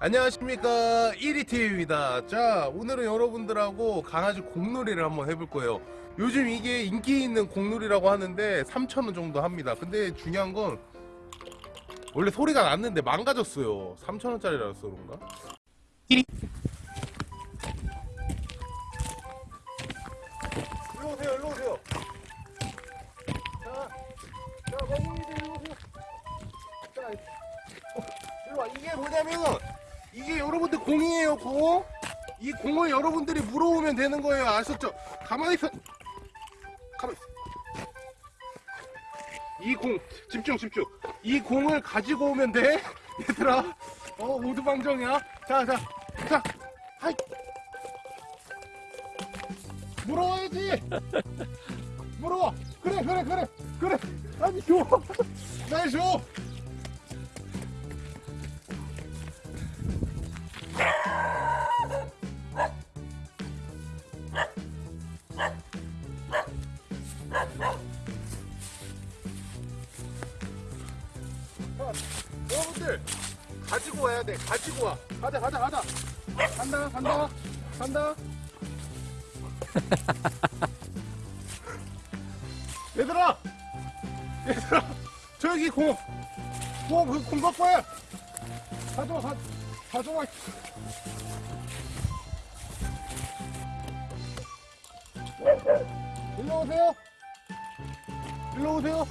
안녕하십니까. 1위TV입니다. 자 오늘은 여러분들하고 강아지 공놀이를 한번 해볼 거예요. 요즘 이게 인기 있는 공놀이라고 하는데 3,000원 정도 합니다. 근데 중요한 건 원래 소리가 났는데 망가졌어요. 3,000원짜리라서 그런가? 1위 일로 오세요 일로 오세요. 자, 자 멍멍이들 일로 오세요. 자 어, 일로 와. 이게 뭐냐면 이게 여러분들 공이에요 공. 이 공을 여러분들이 물어오면 되는 거예요. 아셨죠? 가만히 있어. 가만히 있어 이공 집중 집중. 이 공을 가지고 오면 돼? 얘들아. 어 모두 방정이야. 자자자. 하이. 물어와야지. 물어와 그래 그래 그래. 그래. 아니 줘날 줘. 여러분들 가지고 와야 돼. 가지고 와. 가자, 가자, 가자. 간다, 간다, 간다. 얘들아, 얘들아, 저기 공, 공, 그공 갖고 와. 가져와, 가, 가져와. 일로 오세요. 일로 오세요.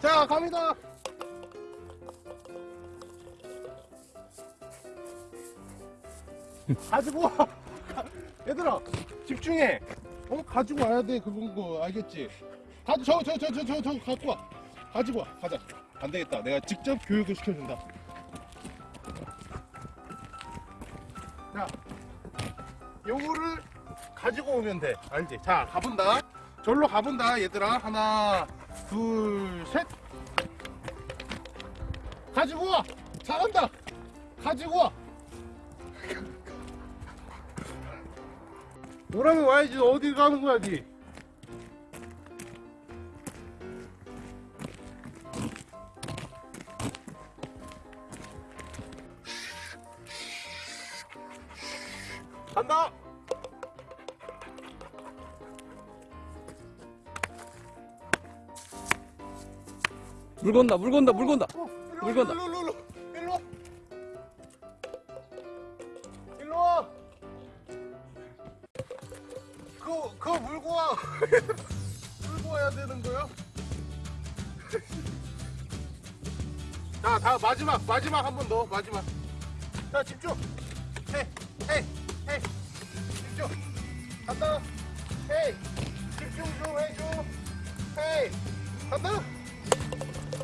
자, 갑니다. 가지고 와. 얘들아, 집중해. 어, 가지고 와야 돼. 그건 거 알겠지? 가, 저, 저, 저, 저, 저, 저, 갖고 와. 가지고 와. 가자. 안 되겠다. 내가 직접 교육을 시켜준다. 자, 요거를 가지고 오면 돼. 알지? 자, 가본다. 절로 가본다, 얘들아. 하나, 둘, 셋. 가지고 와! 잘한다! 가지고 와! 오라면 와야지, 어디 가는 거야, 니? 간다! 물 건다 물 건다 물 건다 어, 물 건다. 일로, 일로, 일로, 일로 와. 일로 와. 그거, 그거 물고 와. 물고 와야 되는 거야? 자, 다 마지막, 마지막 한 번 더, 마지막. 자, 집중. 헤이. 집중. 간다. 헤이. 집중 좀 해줘. 헤이. 간다.